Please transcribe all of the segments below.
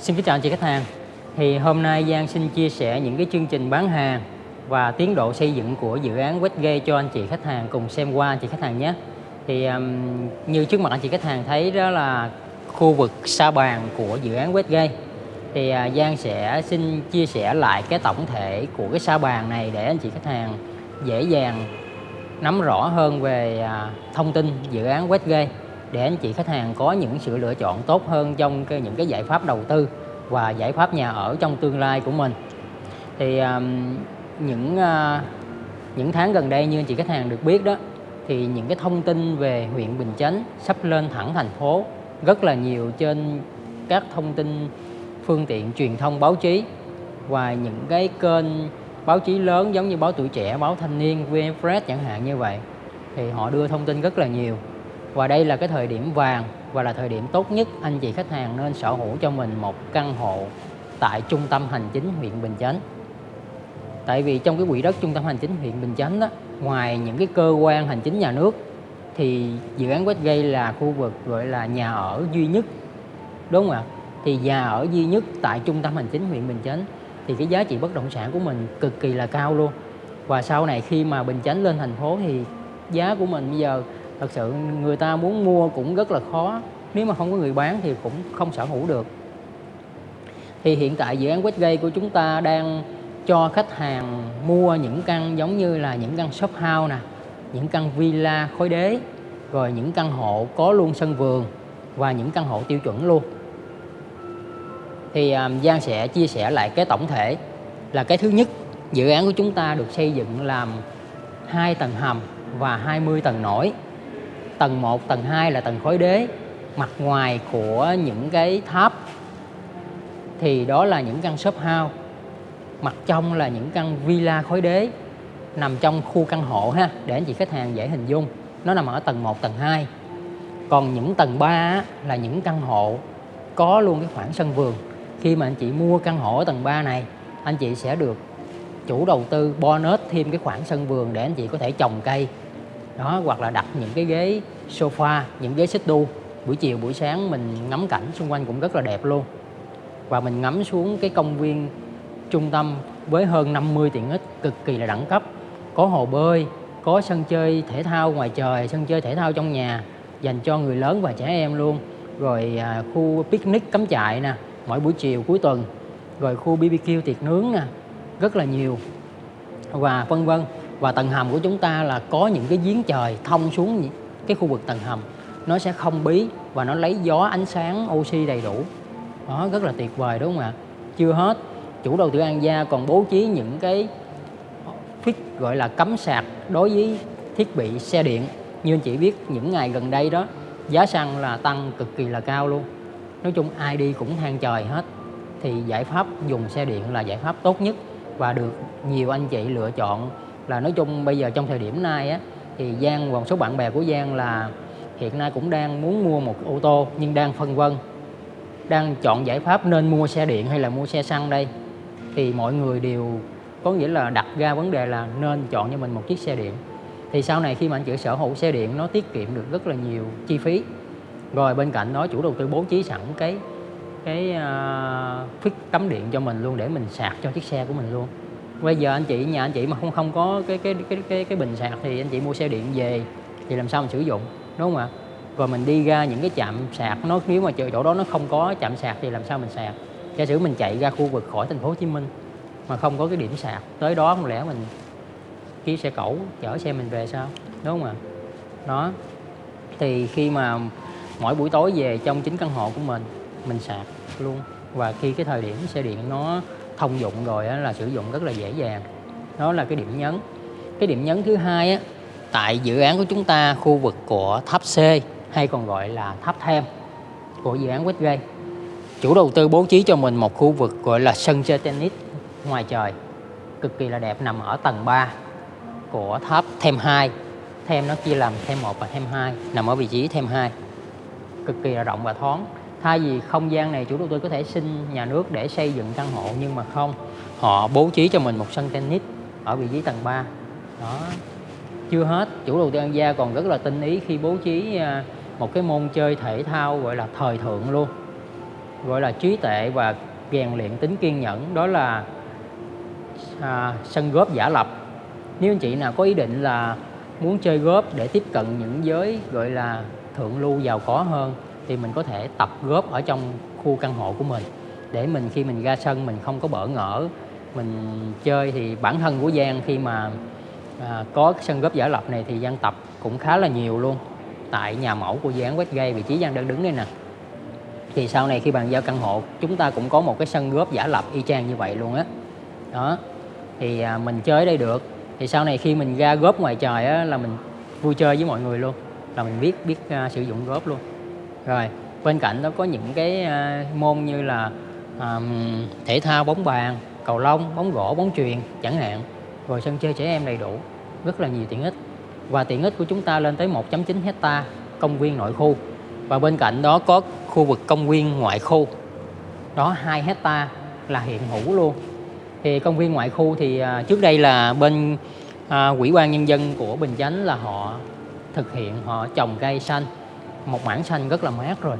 Xin kính chào anh chị khách hàng. Thì hôm nay Giang xin chia sẻ những cái chương trình bán hàng và tiến độ xây dựng của dự án Westgate cho anh chị khách hàng cùng xem qua anh chị khách hàng nhé. Thì um, như trước mặt anh chị khách hàng thấy đó là khu vực sa bàn của dự án Westgate Thì uh, Giang sẽ xin chia sẻ lại cái tổng thể của cái sa bàn này để anh chị khách hàng dễ dàng nắm rõ hơn về uh, thông tin dự án Westgate để anh chị khách hàng có những sự lựa chọn tốt hơn trong cái, những cái giải pháp đầu tư và giải pháp nhà ở trong tương lai của mình. Thì um, những uh, những tháng gần đây như anh chị khách hàng được biết đó thì những cái thông tin về huyện Bình Chánh sắp lên thẳng thành phố rất là nhiều trên các thông tin phương tiện truyền thông báo chí và những cái kênh báo chí lớn giống như báo tuổi trẻ, báo thanh niên, VnExpress chẳng hạn như vậy thì họ đưa thông tin rất là nhiều và đây là cái thời điểm vàng và là thời điểm tốt nhất anh chị khách hàng nên sở hữu cho mình một căn hộ tại trung tâm hành chính huyện Bình Chánh. Tại vì trong cái quỹ đất trung tâm hành chính huyện Bình Chánh đó, ngoài những cái cơ quan hành chính nhà nước thì dự án Westgate là khu vực gọi là nhà ở duy nhất. Đúng không ạ? Thì nhà ở duy nhất tại trung tâm hành chính huyện Bình Chánh thì cái giá trị bất động sản của mình cực kỳ là cao luôn. Và sau này khi mà Bình Chánh lên thành phố thì giá của mình bây giờ thật sự người ta muốn mua cũng rất là khó. Nếu mà không có người bán thì cũng không sở hữu được. Thì hiện tại dự án Westgate của chúng ta đang cho khách hàng mua những căn giống như là những căn shop house nè những căn villa khối đế rồi những căn hộ có luôn sân vườn và những căn hộ tiêu chuẩn luôn. Thì um, Giang sẽ chia sẻ lại cái tổng thể là cái thứ nhất dự án của chúng ta được xây dựng làm hai tầng hầm và 20 tầng nổi tầng 1, tầng 2 là tầng khối đế mặt ngoài của những cái tháp thì đó là những căn shop house mặt trong là những căn villa khối đế nằm trong khu căn hộ ha để anh chị khách hàng dễ hình dung. Nó nằm ở tầng 1, tầng 2 còn những tầng 3 là những căn hộ có luôn cái khoảng sân vườn. Khi mà anh chị mua căn hộ ở tầng 3 này anh chị sẽ được chủ đầu tư bonus thêm cái khoảng sân vườn để anh chị có thể trồng cây đó hoặc là đặt những cái ghế sofa những ghế xích đu. Buổi chiều buổi sáng mình ngắm cảnh xung quanh cũng rất là đẹp luôn. Và mình ngắm xuống cái công viên trung tâm với hơn 50 tiện ích cực kỳ là đẳng cấp. Có hồ bơi có sân chơi thể thao ngoài trời sân chơi thể thao trong nhà dành cho người lớn và trẻ em luôn. Rồi à, khu picnic cắm trại nè mỗi buổi chiều cuối tuần. Rồi khu BBQ tiệc nướng nè rất là nhiều. Và vân vân và tầng hầm của chúng ta là có những cái giếng trời thông xuống cái khu vực tầng hầm. Nó sẽ không bí và nó lấy gió, ánh sáng, oxy đầy đủ. Đó, rất là tuyệt vời, đúng không ạ? Chưa hết, chủ đầu tư An Gia còn bố trí những cái thiết, gọi là cấm sạc đối với thiết bị xe điện. Như anh chị biết, những ngày gần đây đó, giá xăng là tăng cực kỳ là cao luôn. Nói chung ai đi cũng than trời hết. Thì giải pháp dùng xe điện là giải pháp tốt nhất và được nhiều anh chị lựa chọn là nói chung bây giờ trong thời điểm nay á thì Giang và một số bạn bè của Giang là hiện nay cũng đang muốn mua một ô tô nhưng đang phân vân đang chọn giải pháp nên mua xe điện hay là mua xe xăng đây. Thì mọi người đều có nghĩa là đặt ra vấn đề là nên chọn cho mình một chiếc xe điện. Thì sau này khi mà anh chị sở hữu xe điện nó tiết kiệm được rất là nhiều chi phí. Rồi bên cạnh đó chủ đầu tư bố trí sẵn cái cái uh, phích cắm điện cho mình luôn để mình sạc cho chiếc xe của mình luôn bây giờ anh chị nhà anh chị mà không không có cái cái cái cái cái bình sạc thì anh chị mua xe điện về, thì làm sao mình sử dụng, đúng không ạ? Rồi mình đi ra những cái chạm sạc nó, nếu mà chỗ đó nó không có chạm sạc thì làm sao mình sạc? Giả sử mình chạy ra khu vực khỏi thành phố Hồ Chí Minh mà không có cái điểm sạc, tới đó không lẽ mình ký xe cẩu, chở xe mình về sao? Đúng không ạ? Đó. Thì khi mà mỗi buổi tối về trong chính căn hộ của mình mình sạc luôn. Và khi cái thời điểm xe điện nó thông dụng rồi á, là sử dụng rất là dễ dàng. Đó là cái điểm nhấn. Cái điểm nhấn thứ hai á, tại dự án của chúng ta khu vực của tháp C hay còn gọi là tháp thêm của dự án Westgate. Chủ đầu tư bố trí cho mình một khu vực gọi là sân chơi tennis ngoài trời cực kỳ là đẹp nằm ở tầng 3 của tháp thêm 2 thêm nó chia làm thêm 1 và thêm 2 nằm ở vị trí thêm 2 cực kỳ là rộng và thoáng thay vì không gian này chủ đầu tư có thể xin nhà nước để xây dựng căn hộ nhưng mà không. Họ bố trí cho mình một sân tennis ở vị trí tầng 3 đó. Chưa hết chủ đầu tư An Gia còn rất là tinh ý khi bố trí à, một cái môn chơi thể thao gọi là thời thượng luôn. Gọi là trí tệ và rèn luyện tính kiên nhẫn. Đó là à, sân góp giả lập. Nếu anh chị nào có ý định là muốn chơi góp để tiếp cận những giới gọi là thượng lưu giàu có hơn thì mình có thể tập góp ở trong khu căn hộ của mình. Để mình khi mình ra sân mình không có bỡ ngỡ mình chơi thì bản thân của Giang khi mà à, có sân góp giả lập này thì Giang tập cũng khá là nhiều luôn. Tại nhà mẫu của dự án Westgate vị trí Giang đang đứng đây nè. Thì sau này khi bàn giao căn hộ chúng ta cũng có một cái sân góp giả lập y chang như vậy luôn á. Đó. thì à, mình chơi ở đây được. Thì sau này khi mình ra góp ngoài trời á là mình vui chơi với mọi người luôn. Là mình biết biết uh, sử dụng góp luôn rồi bên cạnh đó có những cái ờ, môn như là um, thể thao bóng bàn cầu lông bóng gỗ bóng truyền chẳng hạn. Rồi sân chơi trẻ em đầy đủ rất là nhiều tiện ích. Và tiện ích của chúng ta lên tới 1.9 hecta công viên nội khu. Và bên cạnh đó có khu vực công viên ngoại khu. Đó 2 hecta là hiện hữu luôn. Thì công viên ngoại khu thì ờ, trước đây là bên ờ, à, quỹ ban nhân dân của Bình Chánh là họ thực hiện họ trồng cây xanh một mảng xanh rất là mát rồi.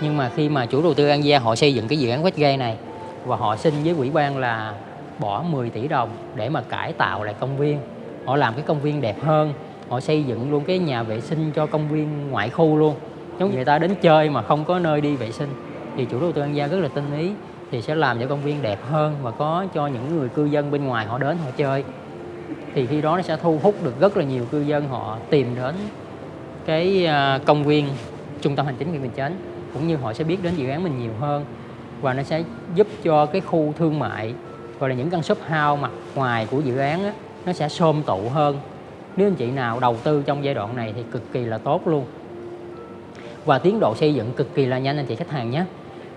Nhưng mà khi mà chủ đầu tư An Giang họ xây dựng cái dự án Westgate này và họ xin với quỹ ban là bỏ 10 tỷ đồng để mà cải tạo lại công viên, họ làm cái công viên đẹp hơn, họ xây dựng luôn cái nhà vệ sinh cho công viên ngoại khu luôn. Giống người ta đến chơi mà không có nơi đi vệ sinh, thì chủ đầu tư An Giang rất là tinh ý, thì sẽ làm cho công viên đẹp hơn và có cho những người cư dân bên ngoài họ đến họ chơi. Thì khi đó nó sẽ thu hút được rất là nhiều cư dân họ tìm đến cái à, công viên trung tâm hành chính huyện Bình Chánh cũng như họ sẽ biết đến dự án mình nhiều hơn và nó sẽ giúp cho cái khu thương mại gọi là những căn shop house mặt ngoài của dự án á, nó sẽ xôm tụ hơn. Nếu anh chị nào đầu tư trong giai đoạn này thì cực kỳ là tốt luôn. Và tiến độ xây dựng cực kỳ là nhanh anh chị khách hàng nhé.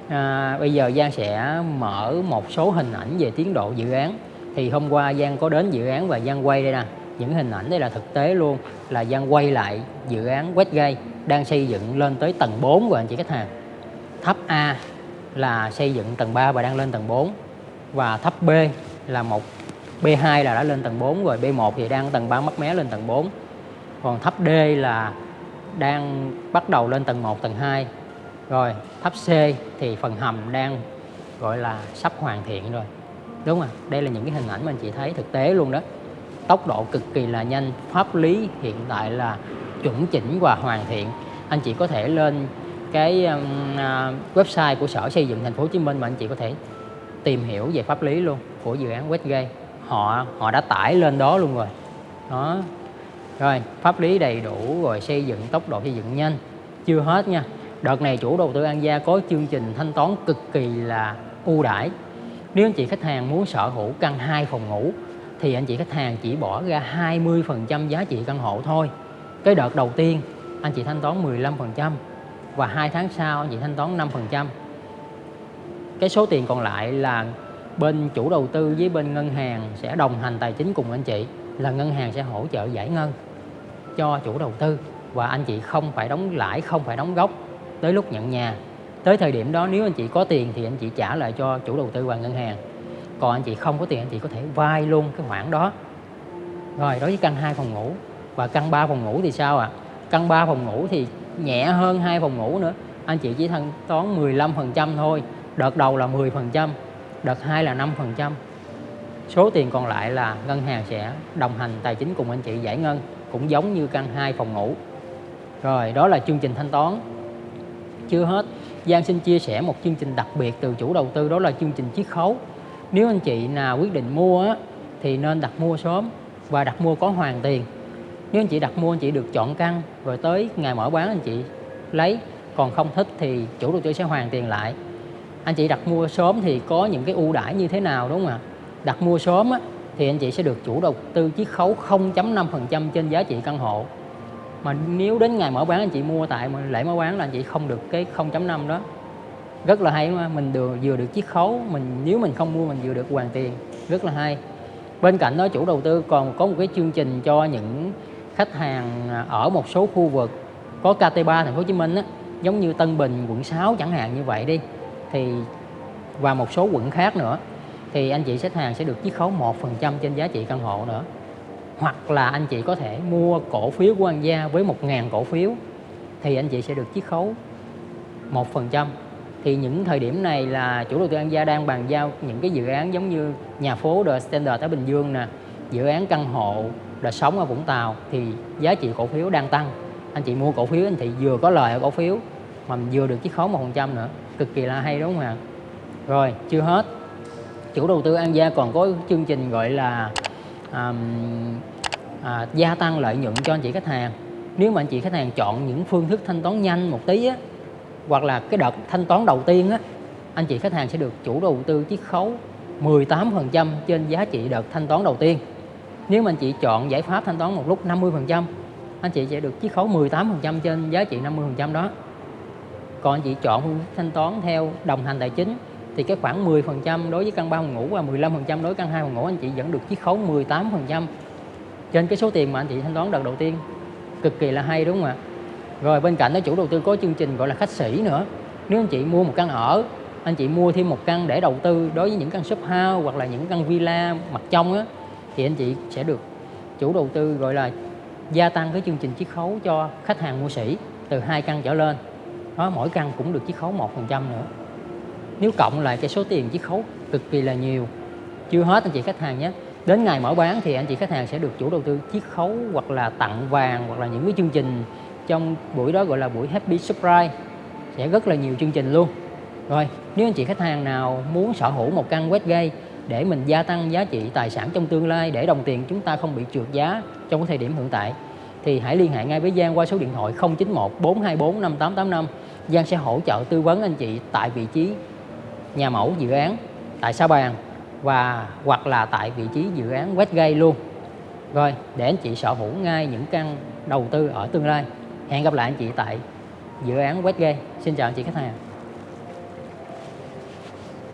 À, bây giờ Giang sẽ mở một số hình ảnh về tiến độ dự án. Thì hôm qua Giang có đến dự án và Giang quay đây nè những hình ảnh đây là thực tế luôn, là Giang quay lại dự án Westgate đang xây dựng lên tới tầng 4 của anh chị khách hàng. Tháp A là xây dựng tầng 3 và đang lên tầng 4 và tháp B là một B2 là đã lên tầng 4 rồi B1 thì đang tầng 3 mấp mé lên tầng 4 còn tháp D là đang bắt đầu lên tầng 1 tầng 2 rồi, tháp C thì phần hầm đang gọi là sắp hoàn thiện rồi. Đúng không đây là những cái hình ảnh mà anh chị thấy thực tế luôn đó tốc độ cực kỳ là nhanh, pháp lý hiện tại là chuẩn chỉnh và hoàn thiện. Anh chị có thể lên cái à, website của sở xây dựng thành phố Hồ Chí Minh mà anh chị có thể tìm hiểu về pháp lý luôn của dự án Westgate. Họ họ đã tải lên đó luôn rồi. Đó. Rồi, pháp lý đầy đủ rồi, xây dựng, tốc độ xây dựng nhanh. Chưa hết nha. Đợt này chủ đầu tư An Gia có chương trình thanh toán cực kỳ là ưu đãi. Nếu anh chị khách hàng muốn sở hữu căn 2 phòng ngủ thì anh chị khách hàng chỉ bỏ ra 20% giá trị căn hộ thôi. Cái đợt đầu tiên, anh chị thanh toán 15% và hai tháng sau anh chị thanh toán 5% cái số tiền còn lại là bên chủ đầu tư với bên ngân hàng sẽ đồng hành tài chính cùng anh chị, là ngân hàng sẽ hỗ trợ giải ngân cho chủ đầu tư và anh chị không phải đóng lãi, không phải đóng gốc tới lúc nhận nhà. Tới thời điểm đó, nếu anh chị có tiền thì anh chị trả lại cho chủ đầu tư và ngân hàng còn anh chị không có tiền, anh chị có thể vay luôn cái khoản đó. Rồi, đối với căn 2 phòng ngủ và căn 3 phòng ngủ thì sao ạ? À? căn 3 phòng ngủ thì nhẹ hơn hai phòng ngủ nữa. Anh chị chỉ thanh toán 15% thôi, đợt đầu là 10% đợt 2 là 5% số tiền còn lại là ngân hàng sẽ đồng hành tài chính cùng anh chị giải ngân, cũng giống như căn 2 phòng ngủ. Rồi, đó là chương trình thanh toán. Chưa hết. Giang xin chia sẻ một chương trình đặc biệt từ chủ đầu tư, đó là chương trình chiết khấu nếu anh chị nào quyết định mua á, thì nên đặt mua sớm và đặt mua có hoàn tiền. Nếu anh chị đặt mua anh chị được chọn căn rồi tới ngày mở bán anh chị lấy. Còn không thích thì chủ đầu tư sẽ hoàn tiền lại. Anh chị đặt mua sớm thì có những cái ưu đãi như thế nào đúng không ạ? Đặt mua sớm á, thì anh chị sẽ được chủ đầu tư chiết khấu 0.5% trên giá trị căn hộ. Mà nếu đến ngày mở bán anh chị mua tại lễ mở bán là anh chị không được cái 0.5 đó rất là hay mà mình được vừa được chiết khấu mình nếu mình không mua mình vừa được hoàn tiền. Rất là hay. Bên cạnh đó chủ đầu tư còn có một cái chương trình cho những khách hàng à, ở một số khu vực có KT3 thành phố Hồ Chí Minh á, giống như Tân Bình quận 6 chẳng hạn như vậy đi. Thì và một số quận khác nữa. Thì anh chị khách hàng sẽ được chiết khấu 1% trên giá trị căn hộ nữa. Hoặc là anh chị có thể mua cổ phiếu của An Gia với 1.000 cổ phiếu. Thì anh chị sẽ được chiết khấu 1% thì những thời điểm này là chủ đầu tư An Gia đang bàn giao những cái dự án giống như nhà phố The Standard ở Bình Dương nè dự án căn hộ đời sống ở Vũng Tàu thì giá trị cổ phiếu đang tăng. Anh chị mua cổ phiếu anh chị vừa có lời ở cổ phiếu mà vừa được chiếc khấu một phần trăm nữa. Cực kỳ là hay đúng không ạ? Rồi chưa hết. Chủ đầu tư An Gia còn có chương trình gọi là um, à, gia tăng lợi nhuận cho anh chị khách hàng. Nếu mà anh chị khách hàng chọn những phương thức thanh toán nhanh một tí á, hoặc là cái đợt thanh toán đầu tiên á, anh chị khách hàng sẽ được chủ đầu tư chiết khấu 18% trên giá trị đợt thanh toán đầu tiên. Nếu mà anh chị chọn giải pháp thanh toán một lúc 50% anh chị sẽ được chiết khấu 18% trên giá trị 50% đó. Còn anh chị chọn phương thức thanh toán theo đồng hành tài chính thì cái khoảng 10% đối với căn 3 phòng ngủ và 15% đối với căn 2 phòng ngủ anh chị vẫn được chiết khấu 18% trên cái số tiền mà anh chị thanh toán đợt đầu tiên cực kỳ là hay đúng không ạ? Rồi bên cạnh đó chủ đầu tư có chương trình gọi là khách sĩ nữa. Nếu anh chị mua một căn ở, anh chị mua thêm một căn để đầu tư đối với những căn shop house hoặc là những căn villa mặt trong á, thì anh chị sẽ được chủ đầu tư gọi là gia tăng cái chương trình chiết khấu cho khách hàng mua sỉ từ hai căn trở lên. Đó, mỗi căn cũng được chiết khấu một phần trăm nữa. Nếu cộng lại cái số tiền chiết khấu cực kỳ là nhiều. Chưa hết anh chị khách hàng nhé. Đến ngày mở bán thì anh chị khách hàng sẽ được chủ đầu tư chiết khấu hoặc là tặng vàng hoặc là những cái chương trình trong buổi đó gọi là buổi happy surprise. Sẽ rất là nhiều chương trình luôn. Rồi, nếu anh chị khách hàng nào muốn sở hữu một căn Westgate để mình gia tăng giá trị tài sản trong tương lai để đồng tiền chúng ta không bị trượt giá trong cái thời điểm hiện tại, thì hãy liên hệ ngay với Giang qua số điện thoại 091 424 5885 Giang sẽ hỗ trợ tư vấn anh chị tại vị trí nhà mẫu dự án, tại Sa Bàn và, hoặc là tại vị trí dự án Westgate luôn. Rồi, để anh chị sở hữu ngay những căn đầu tư ở tương lai hẹn gặp lại anh chị tại dự án Westgate. Xin chào anh chị khách hàng.